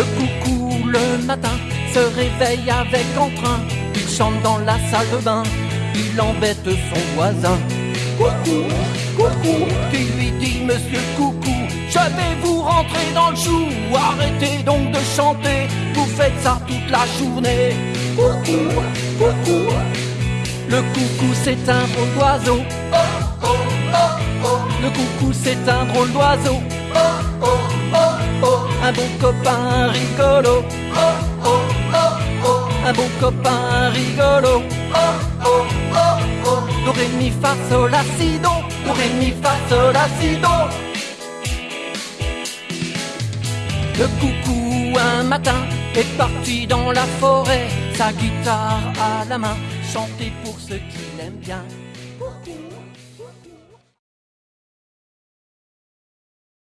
Le coucou le matin se réveille avec entrain. Il chante dans la salle de bain, il embête son voisin. Coucou, coucou, qui lui dit Monsieur Coucou, je vais vous rentrer dans le chou. Arrêtez donc de chanter, vous faites ça toute la journée. Coucou, coucou, le coucou c'est un drôle d'oiseau. Oh, oh, oh. Le coucou c'est un drôle d'oiseau. Copain rigolo. Un bon copain rigolo. Oh, oh, oh, oh. Do, ré, mi, fa, sol, la, mi, fa, sol. Le coucou un matin est parti dans la forêt, sa guitare à la main, chanter pour ceux qui l'aiment bien.